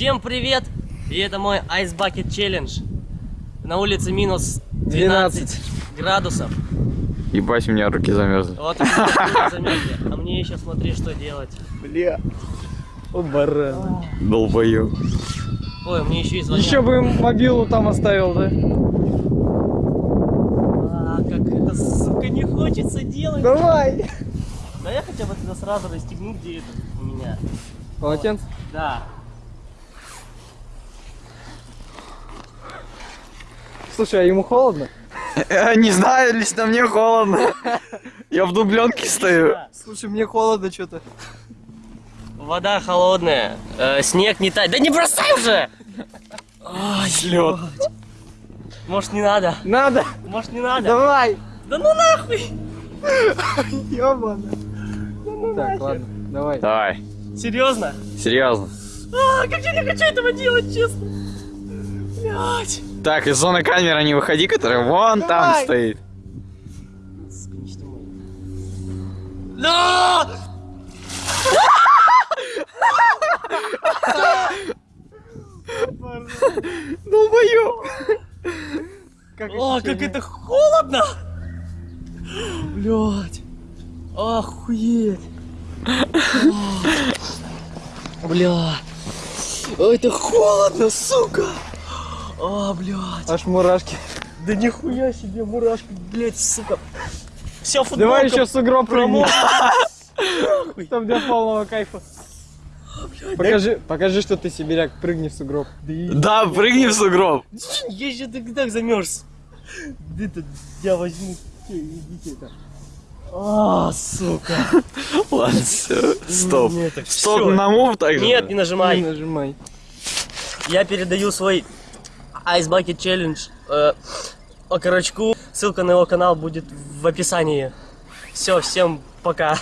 Всем привет! И это мой Ice Bucket Challenge. На улице минус 12, 12. градусов. Ебать, у меня руки замерзли. Вот замерзли. А мне еще смотри, что делать. Бля. О, баран. Долбоёб. Ой, мне еще и звонят. Еще бы мобилу там оставил, да? А, как это, сука, не хочется делать. Давай. Да я хотя бы тогда сразу расстегну, где это у меня. Полотенце? Да. Слушай, а ему холодно? Э, Не знаю, лично мне холодно. Я в дубленке стою. Слушай, мне холодно что-то. Вода холодная, э, снег не тает. Да не бросай уже! Ай, Лед. Может не надо? Надо. Может не надо? Давай. Да ну нахуй! Ёбана. Так, ладно, давай. Давай, Серьезно? серьезно. А, как я не хочу этого делать, честно. Блять. Так, из зоны камеры не выходи, которая вон там Давай. стоит. Не снимай. Да! Долбоёб. Как О, как это холодно! Блять. Охуеть. Бля. Ой, это холодно, сука. А, блядь. Аж мурашки. Да нихуя себе мурашки, блядь, сука. Вся футболка Давай еще сугроб прыгни. промокла. Там для полного кайфа. Покажи, покажи, что ты сибиряк, прыгни в сугроб. Да, прыгни в сугроб. Я же так, так замерз. Это я возьму. Идите это. А, сука. Ладно, все, стоп. Так Стоп на мув также? Нет, не Не нажимай. нажимай. Я передаю свой Ice Bucket Challenge э, Окорочку. Ссылка на его канал будет в описании. Все, всем пока.